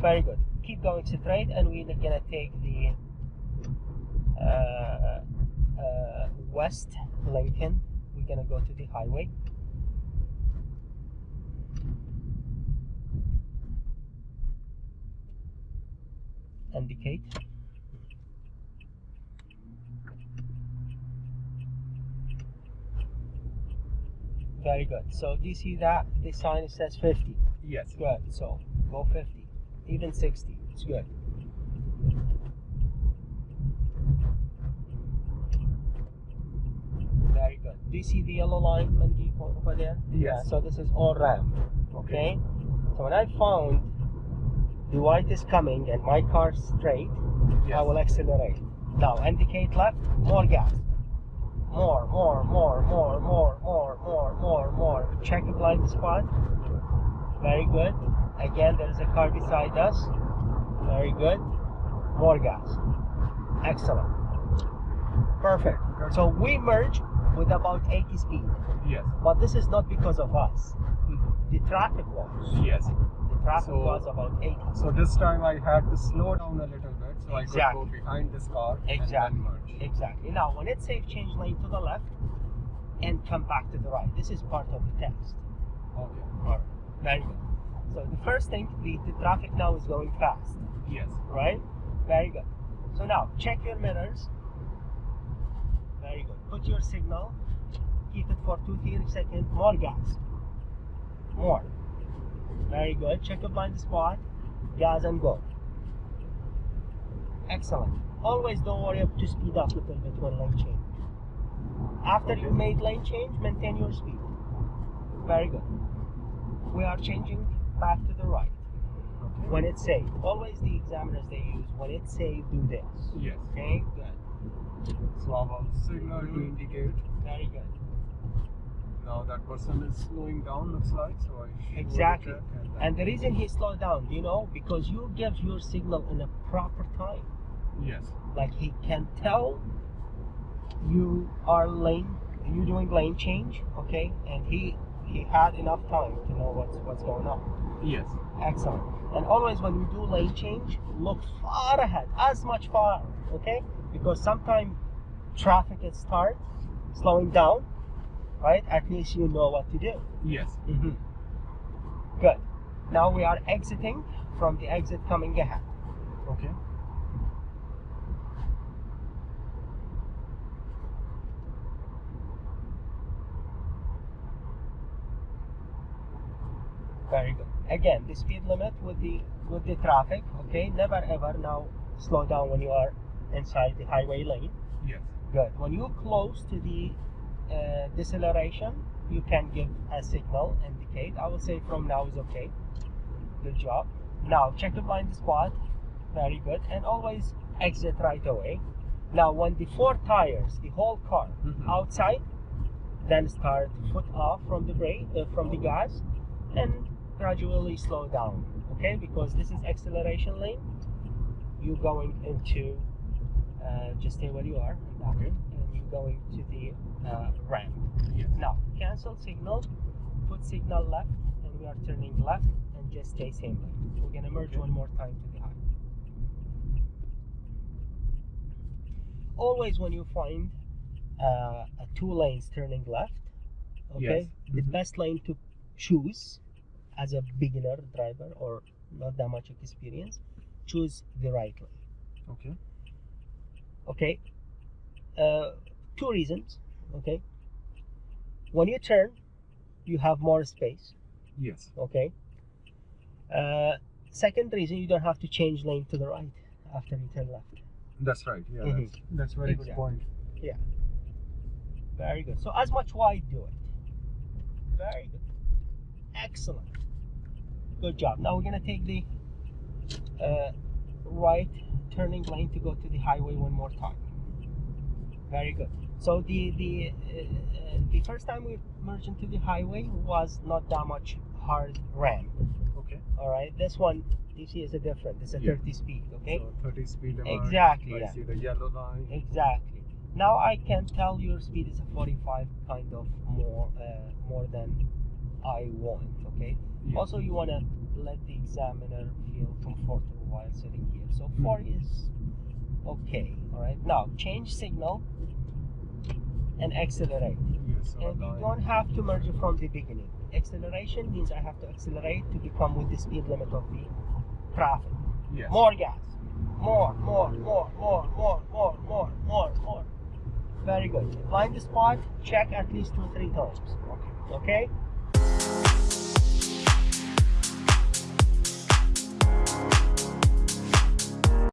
Very good. Keep going straight, and we're gonna take the uh, uh, West Lincoln. We're gonna go to the highway. Indicate. Very good. So do you see that the sign says 50? Yes. Good. So go 50, even 60. It's good. Very good. Do you see the yellow line, Mandeep, over there? Yes. Yeah, so this is all ramp. Okay. So when I found the white is coming and my car straight, I will accelerate. Now indicate left, more gas. More, more, more, more, more, more, more, more, more. Check the blind spot. Very good. Again, there's a car beside us. Very good. More gas. Excellent. Perfect. So we merge with about 80 speed. Yes. But this is not because of us. Mm-hmm. The traffic was. Yes. The traffic So- was about 80. So this time I had to slow down a little bit so I could go behind this car Exactly. and then merge. Exactly. Now, when it says change lane to the left and come back to the right, this is part of the test. Okay. All right. Very good. So the first thing, the, the traffic now is going fast, Yes. right? Very good. So now, check your mirrors. Very good. Put your signal. Keep it for two, three seconds. More gas. More. Very good. Check your blind spot. Gas and go. Excellent. Always don't worry to speed up a little bit when lane change. After you made lane change, maintain your speed. Very good. We are changing back to the right. Okay. When it's safe, always the examiners they use, when it's safe, do this. Yes. Okay, good. Will signal to indicate. Very good. Now that person is slowing down looks like so I Exactly. and, And the reason he slowed down, you know, because you give your signal in a proper time. Yes. Like he can tell you are lane, you doing lane change, okay, and he he had enough time to know what's what's going on. Yes. Excellent. And always when you do lane change, look far ahead, as much far, okay? Because sometimes traffic is start slowing down, right? At least you know what to do. Yes. Mm-hmm. Good. Now we are exiting from the exit coming ahead. Okay. Very good. Again, the speed limit with the with the traffic, okay? Never ever now slow down when you are inside the highway lane. Yes. Good. When you close to the uh, deceleration, you can give a signal, indicate. I will say from now is okay. Good job. Now check the blind spot. Very good. And always exit right away. Now when the four tires, the whole car Mhm. outside, then start foot off from the brake, uh, from the gas, and gradually slow down. Okay, because this is acceleration lane. you're going into uh, just stay where you are, and Okay. and you're going to the uh, ramp. Yes. Now cancel signal, put signal left, and we are turning left, and just stay same lane. We're gonna merge Okay. one more time to the high. Always when you find uh, two lanes turning left, okay, Yes. the Mhm. best lane to choose as a beginner driver or not that much experience, choose the right lane. Okay. Okay, uh, two reasons. Okay, when you turn, you have more space. Yes. Okay. Uh, second reason, you don't have to change lane to the right after you turn left. That's right. Yeah. Mhm. That's, that's very Exactly. good point. Yeah. Very good. So as much wide, do it. Very good. Excellent. Good job. Now we're gonna take the uh, right turning lane to go to the highway one more time. Very good. So the the uh, the first time we merged into the highway was not that much hard ramp. Okay. All right. This one you see is a different. It's a Yeah. 30 speed. Okay. So 30 speed. Exactly, I yeah. see the yellow line. Exactly. Now I can tell your speed is a 45 kind of more uh, more than I want. Okay. Yeah. Also, you want to let the examiner feel comfortable while sitting here. So hmm. four is okay. All right. Now change signal and accelerate. Yes, And you don't have to merge it from the beginning. Acceleration means I have to accelerate to become with the speed limit of the traffic. Yes. More gas. More, more, more, more, more, more, more, more, more. Very good. Blind spot, check at least two, three times. Okay. Okay?